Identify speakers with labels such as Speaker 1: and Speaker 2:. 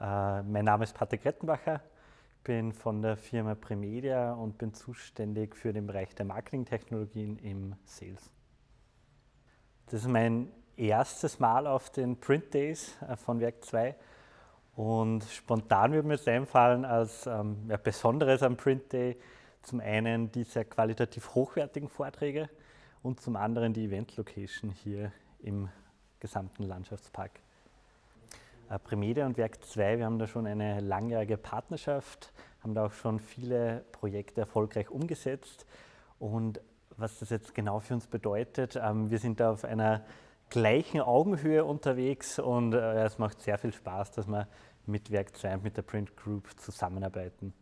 Speaker 1: Mein Name ist Patrick Rettenbacher, bin von der Firma Premedia und bin zuständig für den Bereich der Marketingtechnologien im Sales. Das ist mein erstes Mal auf den Print Days äh, von Werk 2 und spontan würde mir es einfallen als ähm, ja, Besonderes am Print Day zum einen diese qualitativ hochwertigen Vorträge und zum anderen die Event Location hier im gesamten Landschaftspark. Äh, Primedia und Werk 2, wir haben da schon eine langjährige Partnerschaft, haben da auch schon viele Projekte erfolgreich umgesetzt. Und was das jetzt genau für uns bedeutet, ähm, wir sind da auf einer gleichen Augenhöhe unterwegs und äh, es macht sehr viel Spaß, dass wir mit Werk 2 und mit der Print Group zusammenarbeiten.